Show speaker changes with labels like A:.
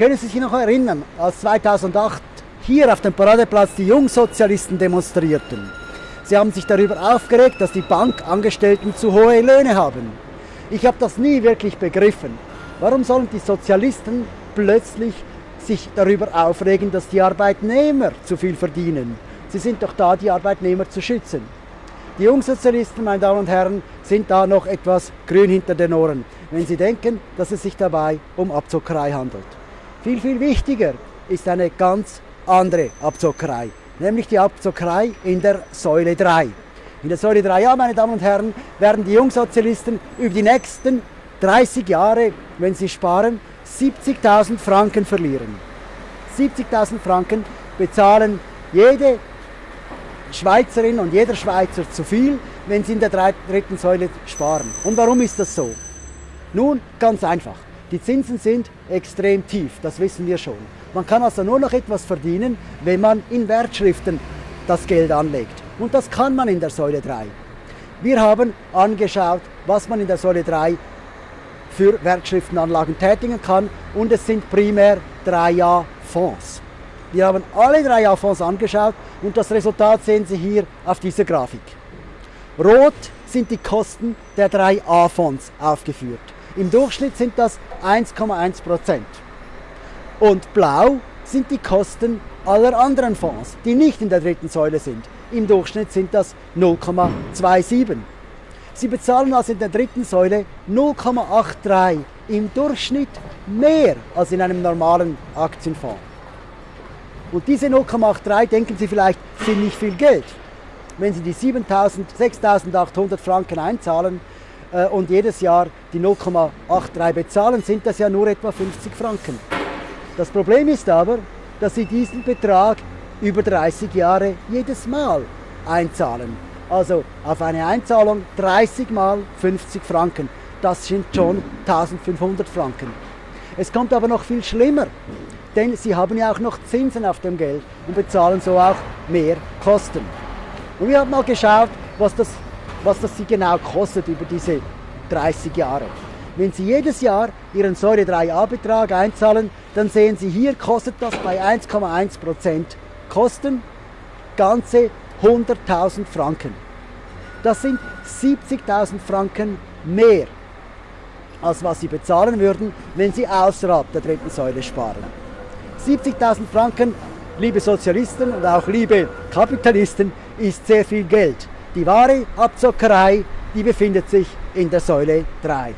A: Können Sie sich noch erinnern, als 2008 hier auf dem Paradeplatz die Jungsozialisten demonstrierten? Sie haben sich darüber aufgeregt, dass die Bankangestellten zu hohe Löhne haben. Ich habe das nie wirklich begriffen. Warum sollen die Sozialisten plötzlich sich darüber aufregen, dass die Arbeitnehmer zu viel verdienen? Sie sind doch da, die Arbeitnehmer zu schützen. Die Jungsozialisten, meine Damen und Herren, sind da noch etwas grün hinter den Ohren, wenn sie denken, dass es sich dabei um Abzockerei handelt. Viel, viel wichtiger ist eine ganz andere Abzockerei nämlich die Abzockerei in der Säule 3. In der Säule 3, ja, meine Damen und Herren, werden die Jungsozialisten über die nächsten 30 Jahre, wenn sie sparen, 70.000 Franken verlieren. 70.000 Franken bezahlen jede Schweizerin und jeder Schweizer zu viel, wenn sie in der dritten Säule sparen. Und warum ist das so? Nun, ganz einfach. Die Zinsen sind extrem tief, das wissen wir schon. Man kann also nur noch etwas verdienen, wenn man in Wertschriften das Geld anlegt. Und das kann man in der Säule 3. Wir haben angeschaut, was man in der Säule 3 für Wertschriftenanlagen tätigen kann und es sind primär 3A-Fonds. Wir haben alle 3A-Fonds angeschaut und das Resultat sehen Sie hier auf dieser Grafik. Rot sind die Kosten der 3A-Fonds aufgeführt. Im Durchschnitt sind das 1,1 Prozent. Und blau sind die Kosten aller anderen Fonds, die nicht in der dritten Säule sind. Im Durchschnitt sind das 0,27. Sie bezahlen also in der dritten Säule 0,83 im Durchschnitt mehr als in einem normalen Aktienfonds. Und diese 0,83, denken Sie vielleicht, sind nicht viel Geld. Wenn Sie die 6.800 Franken einzahlen und jedes Jahr die 0,83 bezahlen, sind das ja nur etwa 50 Franken. Das Problem ist aber, dass sie diesen Betrag über 30 Jahre jedes Mal einzahlen. Also auf eine Einzahlung 30 mal 50 Franken. Das sind schon 1500 Franken. Es kommt aber noch viel schlimmer, denn sie haben ja auch noch Zinsen auf dem Geld und bezahlen so auch mehr Kosten. Und wir haben mal geschaut, was das, was das sie genau kostet über diese 30 Jahre. Wenn Sie jedes Jahr Ihren Säure 3a-Betrag einzahlen, dann sehen Sie hier, kostet das bei 1,1% Kosten ganze 100.000 Franken. Das sind 70.000 Franken mehr, als was Sie bezahlen würden, wenn Sie außerhalb der dritten Säule sparen. 70.000 Franken, liebe Sozialisten und auch liebe Kapitalisten, ist sehr viel Geld. Die wahre Abzockerei, die befindet sich in der Säule 3.